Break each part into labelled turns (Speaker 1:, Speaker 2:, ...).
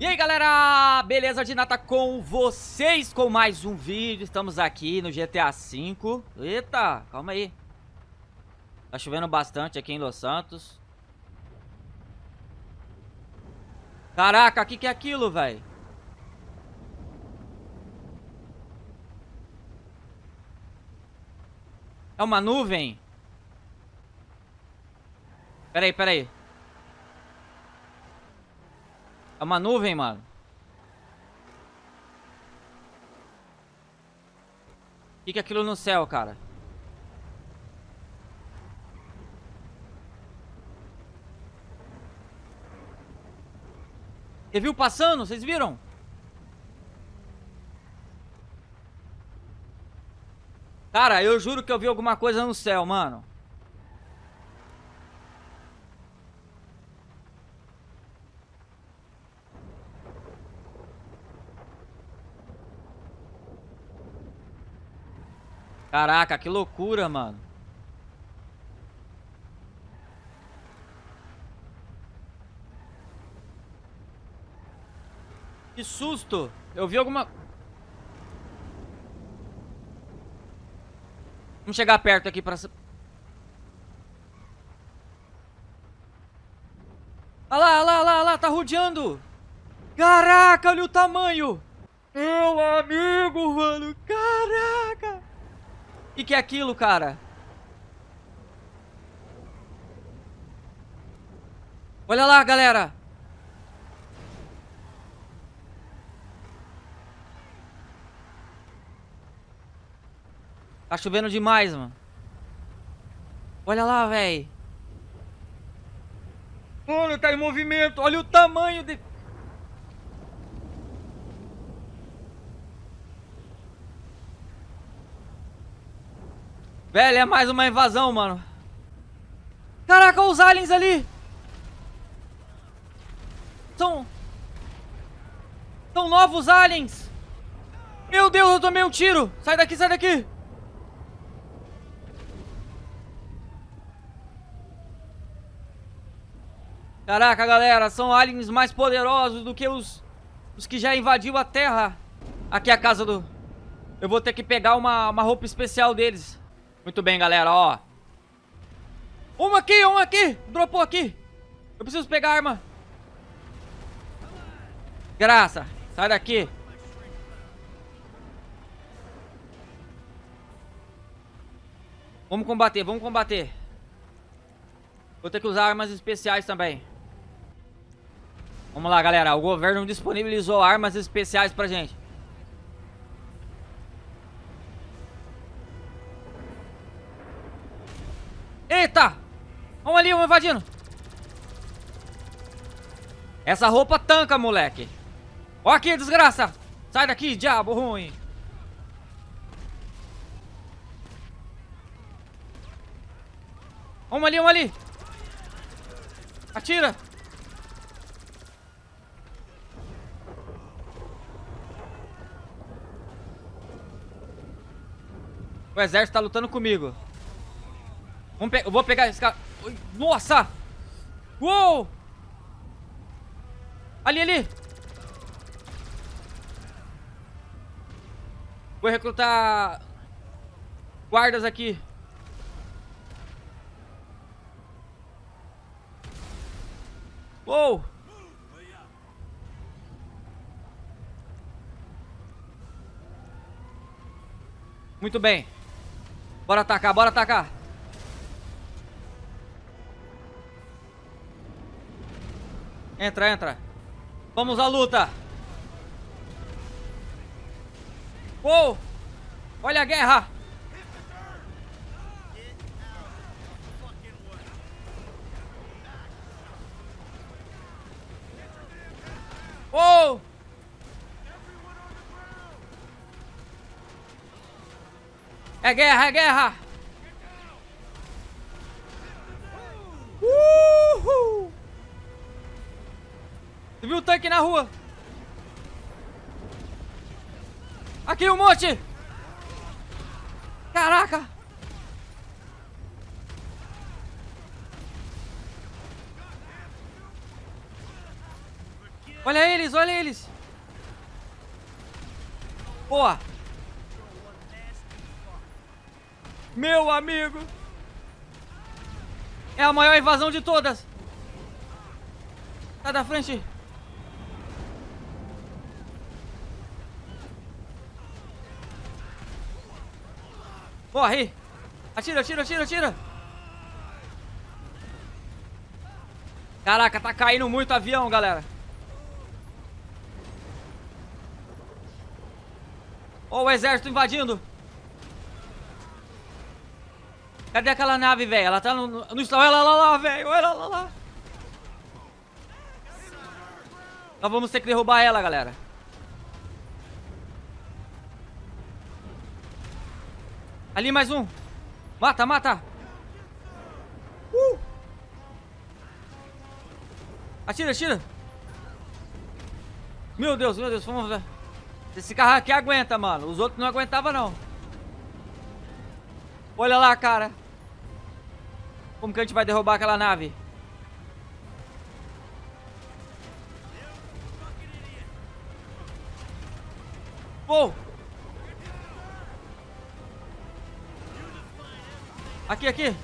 Speaker 1: E aí galera, beleza de nata com vocês com mais um vídeo, estamos aqui no GTA V Eita, calma aí. Tá chovendo bastante aqui em Los Santos. Caraca, o que, que é aquilo, velho? É uma nuvem? Peraí, peraí É uma nuvem, mano. O que, é aquilo no céu, cara? Você viu passando? Vocês viram? Cara, eu juro que eu vi alguma coisa no céu, mano. Caraca, que loucura, mano. Que susto. Eu vi alguma... Vamos chegar perto aqui pra... Olha lá, olha lá, olha lá, olha lá, tá rodeando. Caraca, olha o tamanho. Meu amigo, mano, caraca. Que, que é aquilo, cara? Olha lá, galera. Tá chovendo demais, mano. Olha lá, velho. Mano, tá em movimento. Olha o tamanho de... Velho, é mais uma invasão, mano. Caraca, os aliens ali. São... São novos aliens. Meu Deus, eu tomei um tiro. Sai daqui, sai daqui. Caraca, galera, são aliens mais poderosos do que os, os que já invadiu a Terra. Aqui é a casa do... Eu vou ter que pegar uma, uma roupa especial deles. Muito bem, galera, ó. Uma aqui, uma aqui. Dropou aqui. Eu preciso pegar a arma. Graça. Sai daqui. Vamos combater, vamos combater. Vou ter que usar armas especiais também. Vamos lá, galera. O governo disponibilizou armas especiais pra gente. Invadindo. Essa roupa tanca, moleque. Ó aqui, desgraça. Sai daqui, diabo ruim. Vamos ali, vamos ali. Atira. O exército tá lutando comigo. Vamos pe eu vou pegar esse cara. Nossa! Uou! Ali, ali! Vou recrutar guardas aqui. Uou! Muito bem. Bora atacar, bora atacar. Entra, entra. Vamos à luta. Uou! Olha a guerra! Uou! É guerra, é guerra! Tu viu o tanque na rua? Aqui um monte! Caraca! Olha eles, olha eles. Boa. Meu amigo. É a maior invasão de todas. Sai da frente. Morre. Atira, atira, atira, atira. Caraca, tá caindo muito avião, galera. Ó o exército invadindo. Cadê aquela nave, velho? Ela tá no, no Olha lá, lá, lá, velho. Olha lá, lá, lá. Nós vamos ter que derrubar ela, galera. Ali mais um. Mata, mata. Uh. Atira, atira. Meu Deus, meu Deus, vamos ver. Esse carro aqui aguenta, mano. Os outros não aguentavam, não. Olha lá, cara. Como que a gente vai derrubar aquela nave? Pô! Aqui, aqui.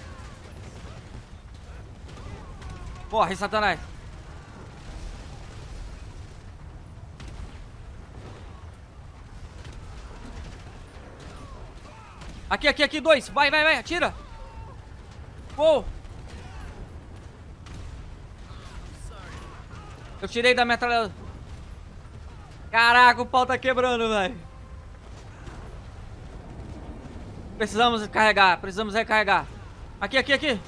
Speaker 1: Corre, Satanás. Aqui, aqui, aqui, dois. Vai, vai, vai, atira. Uou. Eu tirei da metralhadora. Caraca, o pau tá quebrando, velho. Precisamos recarregar, precisamos recarregar. Aqui, aqui, aqui.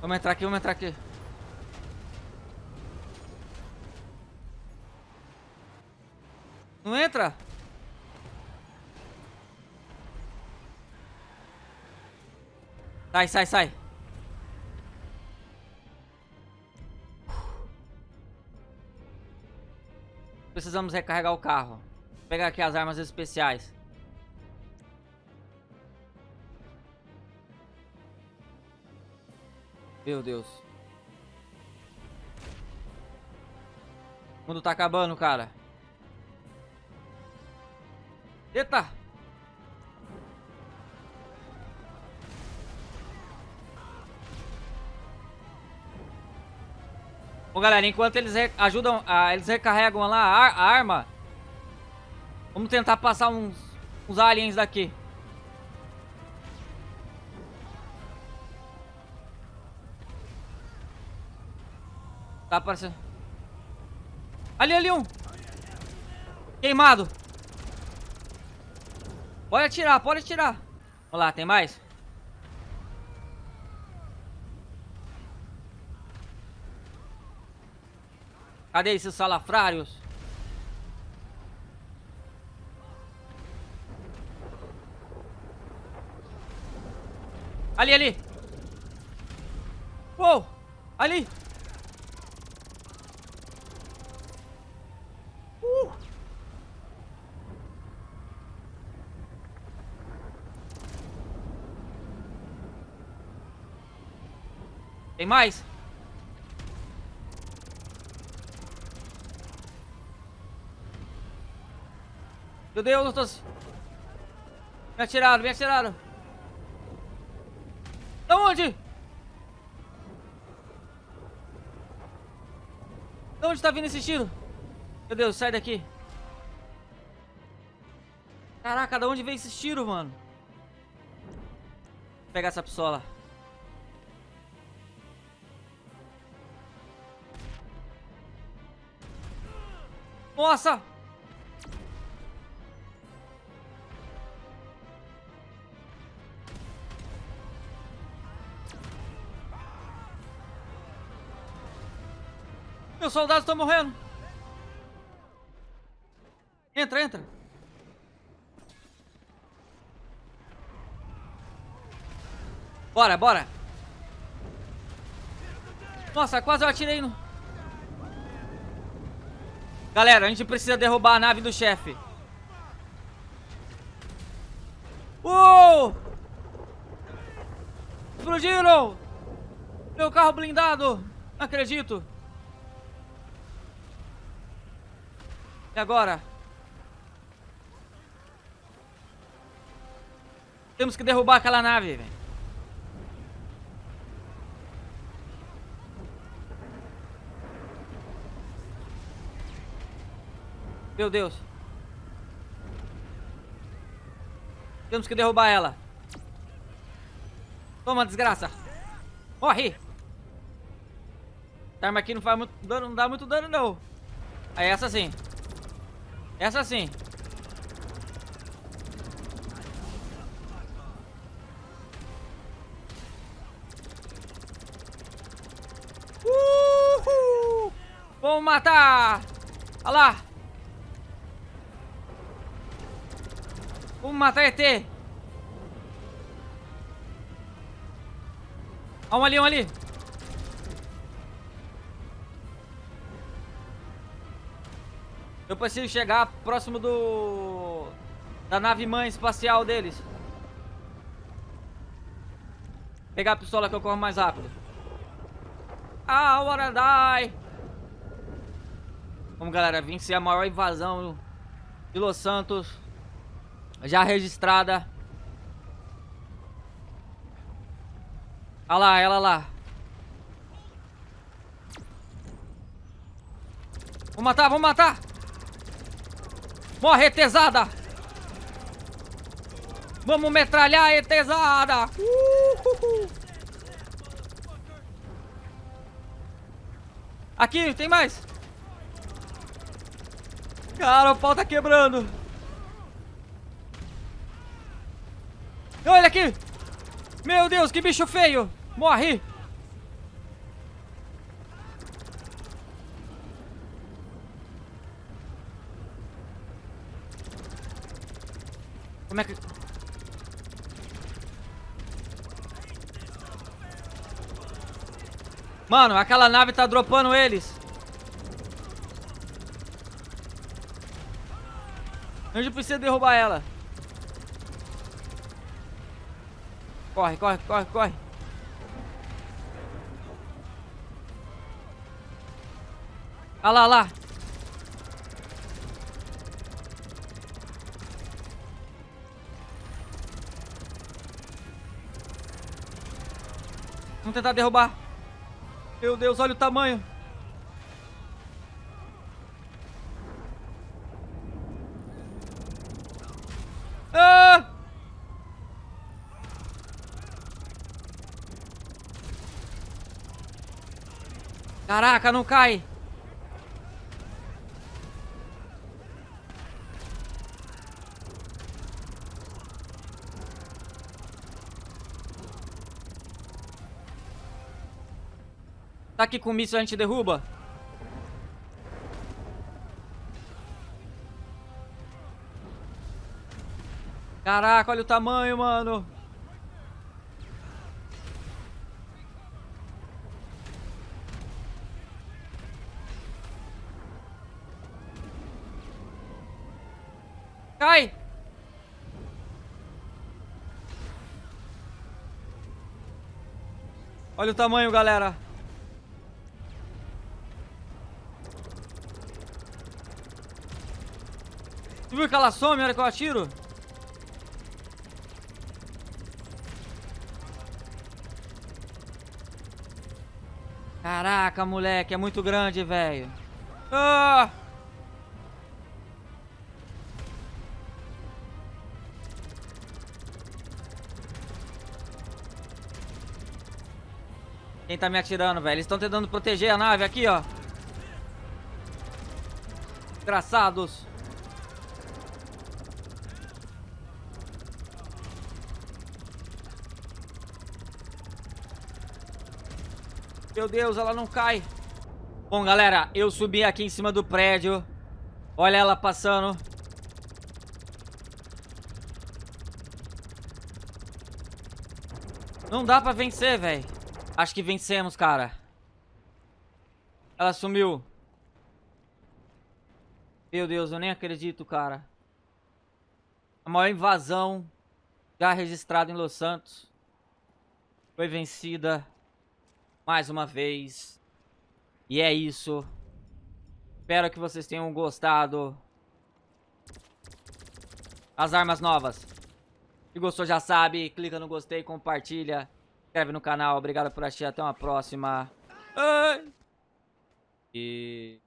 Speaker 1: Vamos entrar aqui, vamos entrar aqui. Não entra? Sai, sai, sai. Precisamos recarregar o carro. Vou pegar aqui as armas especiais. Meu Deus. O mundo tá acabando, cara. Eita! Bom, galera, enquanto eles ajudam, ah, eles recarregam lá a, a, arma, vamos tentar passar uns, uns aliens daqui. Tá aparecendo. Ali, ali um. Queimado. Pode atirar, pode atirar. Vamos lá, tem mais? Cadê esses salafrários? Ali, ali. Uou, ali. Uh. Tem mais? Meu Deus, eu tô... Me atiraram, me atiraram. Da onde? Da onde tá vindo esse tiro? Meu Deus, sai daqui. Caraca, da onde veio esse tiro, mano? Vou pegar essa pistola. Nossa! Meus soldados estão morrendo. Entra, entra. Bora, bora. Nossa, quase eu atirei no... Galera, a gente precisa derrubar a nave do chefe. Uou! Explodiram! Meu carro blindado! Não acredito! E agora? Temos que derrubar aquela nave, velho. Meu Deus. Temos que derrubar ela. Toma, desgraça. Morre. Essa arma aqui não faz muito dano, não dá muito dano, não. Aí, essa sim. Essa sim. Vamos matar! Olha lá! Vamos matar ET! Olha um ali, um ali! Eu preciso chegar próximo do... Da nave mãe espacial deles. Pegar a pistola que eu corro mais rápido. Ah, wanna die! Vamos, galera, vencer a maior invasão de Los Santos já registrada. Olha lá, ela lá. Vamos matar, vamos matar! Morre, etesada! Vamos metralhar, etesada! Uhul. Aqui, tem mais! Cara, o pau tá quebrando! Olha aqui! Meu Deus, que bicho feio! Morre! Como é que... Mano, aquela nave tá dropando eles. A gente precisa derrubar ela. Corre, corre, corre, corre. Olha lá, olha lá. Vamos tentar derrubar. Meu Deus, olha o tamanho. Ah! Caraca, não cai. Tá aqui com o míssil a gente derruba? Caraca, olha o tamanho, mano. Cai! Olha o tamanho, galera. Tu viu que ela some na hora que eu atiro? Caraca, moleque, é muito grande, velho. Ah! Quem tá me atirando, velho? Eles estão tentando proteger a nave aqui, ó. Desgraçados. Meu Deus, ela não cai. Bom, galera, eu subi aqui em cima do prédio. Olha ela passando. Não dá pra vencer, velho. Acho que vencemos, cara. Ela sumiu. Meu Deus, eu nem acredito, cara. A maior invasão já registrada em Los Santos. Foi vencida. Mais uma vez. E é isso. Espero que vocês tenham gostado. As armas novas. Se gostou já sabe, clica no gostei, compartilha, inscreve no canal. Obrigado por assistir, até uma próxima. E...